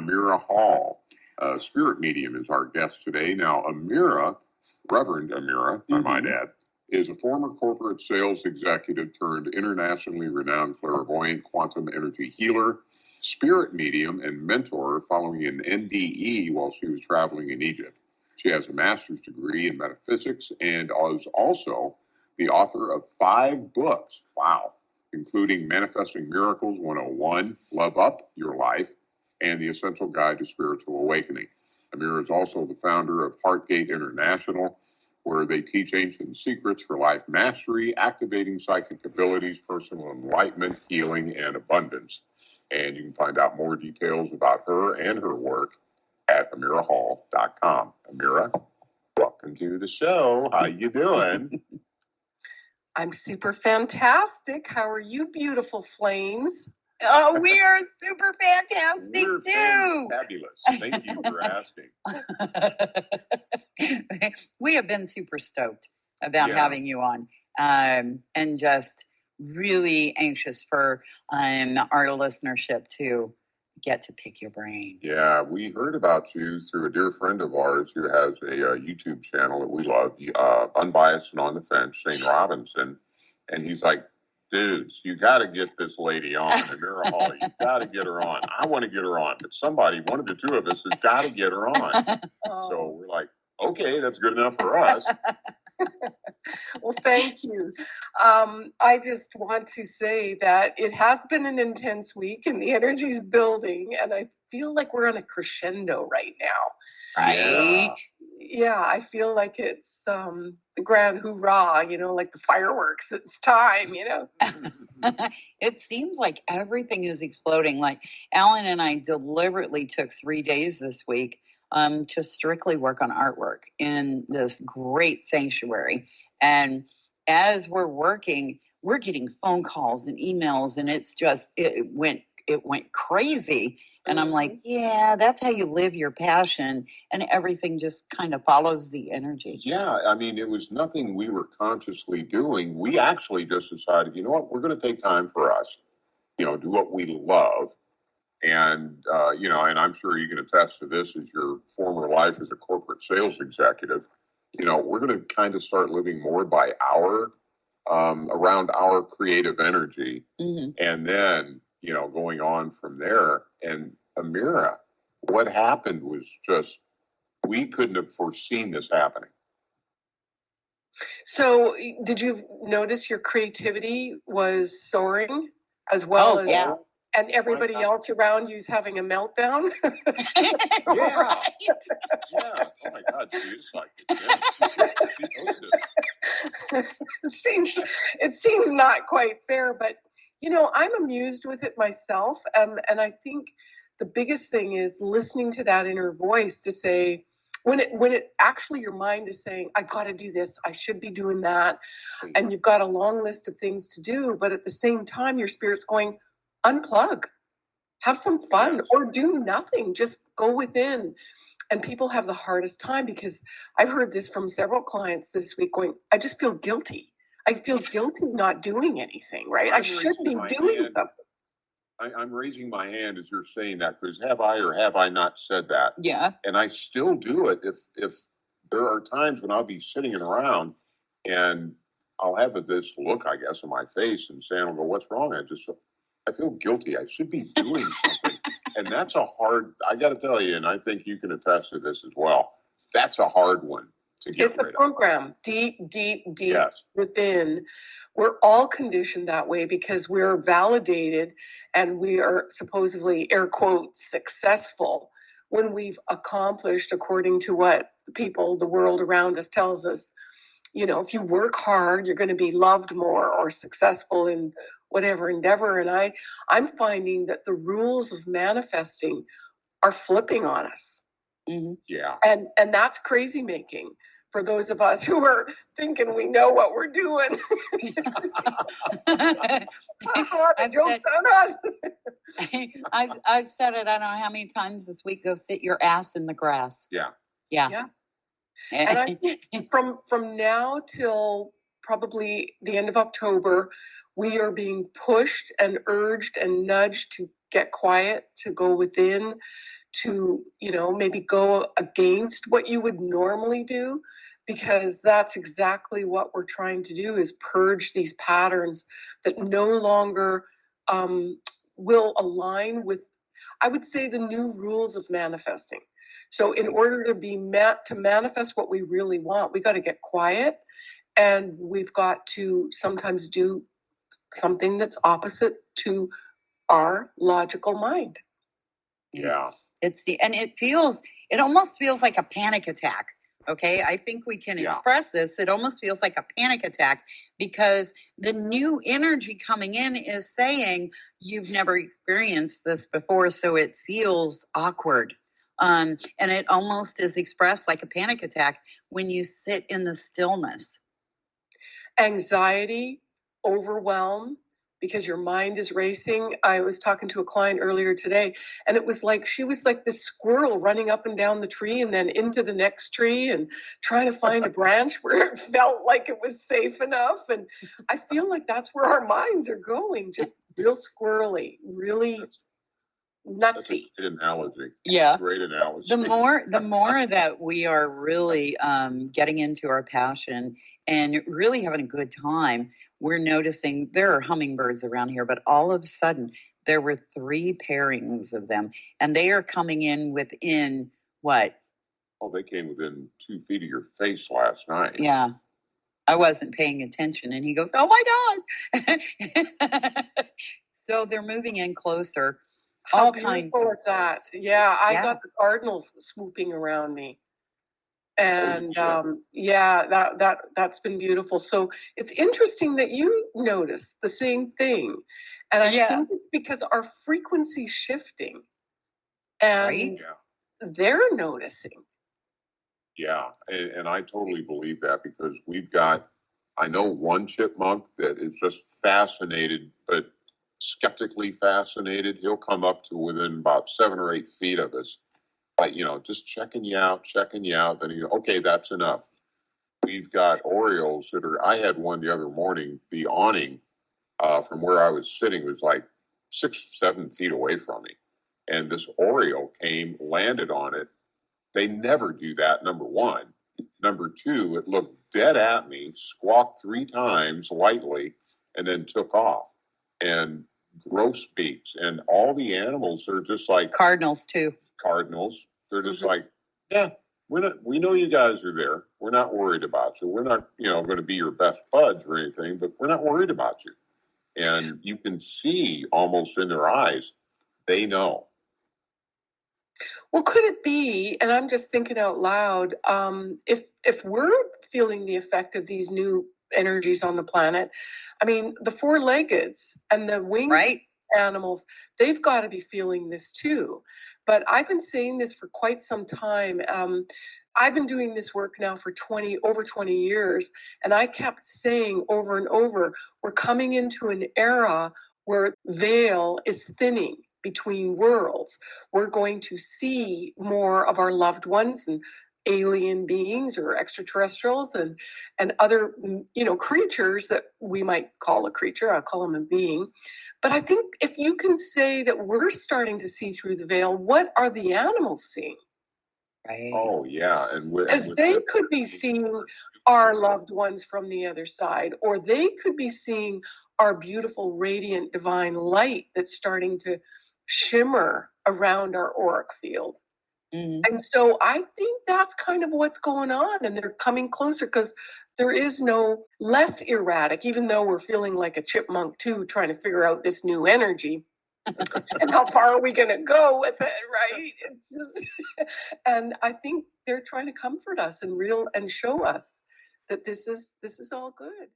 Amira Hall. Uh, spirit medium is our guest today. Now, Amira, Reverend Amira, I might add, is a former corporate sales executive turned internationally renowned clairvoyant quantum energy healer, spirit medium, and mentor following an NDE while she was traveling in Egypt. She has a master's degree in metaphysics and is also the author of five books. Wow. Including Manifesting Miracles 101, Love Up Your Life, and The Essential Guide to Spiritual Awakening. Amira is also the founder of Heartgate International, where they teach ancient secrets for life mastery, activating psychic abilities, personal enlightenment, healing, and abundance. And you can find out more details about her and her work at amirahall.com. Amira, welcome to the show. How you doing? I'm super fantastic. How are you, beautiful flames? Oh, we are super fantastic We're too. fabulous. Thank you for asking. we have been super stoked about Yeah. having you on, um, and just really anxious for um, our listenership to get to pick your brain. Yeah, we heard about you through a dear friend of ours who has a uh, YouTube channel that we love, uh, Unbiased and on the Fence, Shane Robinson. And he's like, dudes, you got to get this lady on, Amira Hall. You got to get her on. I want to get her on, but somebody, one of the two of us, has got to get her on. So we're like, okay, that's good enough for us. well, thank you. Um, I just want to say that it has been an intense week and the energy's building, and I feel like we're on a crescendo right now. right? Yeah, I feel like it's um, the grand hoorah, you know, like the fireworks. It's time, you know. it seems like everything is exploding. Like Alan and I deliberately took three days this week um, to strictly work on artwork in this great sanctuary. And as we're working, we're getting phone calls and emails, and it's just it went it went crazy. And I'm like, yeah, that's how you live your passion, and everything just kind of follows the energy. Yeah, I mean, it was nothing we were consciously doing. We actually just decided, you know what, we're going to take time for us, you know, do what we love. And, uh, you know, and I'm sure you can attest to this as your former life as a corporate sales executive. You know, we're going to kind of start living more by our, um, around our creative energy hmm and then you know going on from there and amira what happened was just we couldn't have foreseen this happening So, did you notice your creativity was soaring as well Oh, as, yeah. and everybody else around you's having a meltdown? Yeah. yeah oh my god she's like she posted it. it seems it seems not quite fair, but you know, I'm amused with it myself, um, and I think the biggest thing is listening to that inner voice to say when it when it actually your mind is saying, "I got to do this. I should be doing that," and you've got a long list of things to do, but at the same time, your spirit's going, "Unplug, have some fun, or do nothing. Just go within." And people have the hardest time because I've heard this from several clients this week going, I just feel guilty. I feel guilty not doing anything, right? I I'm should be doing hand. something. I, i'm raising my hand as you're saying that because have i or have i not said that yeah. and I still do it if if there are times when I'll be sitting around and I'll have this look, I guess, on my face, and Sam will go, "What's wrong?" I just I feel guilty. I should be doing something, and that's a hard. I got to tell you, and I think you can attest to this as well. That's a hard one to get It's a rid of. program deep, deep, deep Yes, within. We're all conditioned that way because we're validated and we are supposedly, air quotes, successful when we've accomplished according to what the people, the world around us tells us. You know, if you work hard, you're going to be loved more or successful in whatever endeavor. And I, I'm finding that the rules of manifesting are flipping on us hmm yeah, and and that's crazy making for those of us who are thinking we know what we're doing. the I've joke's said- on us. I've I've said it. I don't know how many times this week. Go sit your ass in the grass. yeah. Yeah. Yeah. Eh. And I think from from now till probably the end of October, we are being pushed and urged and nudged to get quiet, to go within, to, you know, maybe go against what you would normally do because that's exactly what we're trying to do is purge these patterns that no longer um, will align with i would say the new rules of manifesting so in order to be met to manifest what we really want we got to get quiet and we've got to sometimes do something that's opposite to our logical mind Yeah. It's the, and it feels, it almost feels like a panic attack. Okay. I think we can Yeah. express this. It almost feels like a panic attack because the new energy coming in is saying you've never experienced this before. So it feels awkward. Um, and it almost is expressed like a panic attack when you sit in the stillness. anxiety, overwhelm, because your mind is racing. I was talking to a client earlier today, and it was like she was like this squirrel running up and down the tree and then into the next tree and trying to find a branch where it felt like it was safe enough. And I feel like that's where our minds are going, just real squirrely, really That's nutsy. a good analogy. Yeah. Great analogy. the more the more that we are really um, getting into our passion and really having a good time we're noticing there are hummingbirds around here but all of a sudden there were three pairings of them and they are coming in within what Oh, they came within two feet of your face last night. yeah i wasn't paying attention and he goes oh my god so they're moving in closer How all kinds beautiful of is that? Yeah, I Yeah. got the cardinals swooping around me. And um, yeah, that that that's been beautiful. So it's interesting that you notice the same thing, and I Yeah. think it's because our frequency's shifting, and Right. Yeah. they're noticing. Yeah, and, and I totally believe that because we've got, I know one chipmunk that is just fascinated, but skeptically fascinated. He'll come up to within about seven or eight feet of us, like, you know, just checking you out, checking you out. Then he, okay, that's enough. We've got Orioles that are, I had one the other morning, the awning uh, from where I was sitting was like six, seven feet away from me. And this Oriole came, landed on it, they never do that, number one. Number two, it looked dead at me, squawked three times lightly, and then took off. And gross beaks. And all the animals are just like cardinals too cardinals. They're just Mhm. like, yeah, we're not, we know you guys are there. We're not worried about you. We're not, you know, going to be your best buds or anything, but we're not worried about you. And you can see almost in their eyes, they know. Well, could it be? And I'm just thinking out loud. Um, if if we're feeling the effect of these new energies on the planet, I mean, the four-leggeds and the winged right animals, they've got to be feeling this too. But I've been saying this for quite some time. Um, I've been doing this work now for 20 over 20 years, and I kept saying over and over, we're coming into an era where veil is thinning between worlds. We're going to see more of our loved ones and alien beings or extraterrestrials and and other mm, you know creatures that we might call a creature i'll call them a being. But i think if you can say that we're starting to see through the veil what are the animals seeing? Right. Oh, yeah. And with, because they the- could be seeing our loved ones from the other side or they could be seeing our beautiful radiant divine light that's starting to shimmer around our auric field Mhm. and so I think that's kind of what's going on, and they're coming closer because there is no less erratic, even though we're feeling like a chipmunk too, trying to figure out this new energy. and how far are we going to go with it, right? It's just, and I think they're trying to comfort us and real and show us that this is this is all good.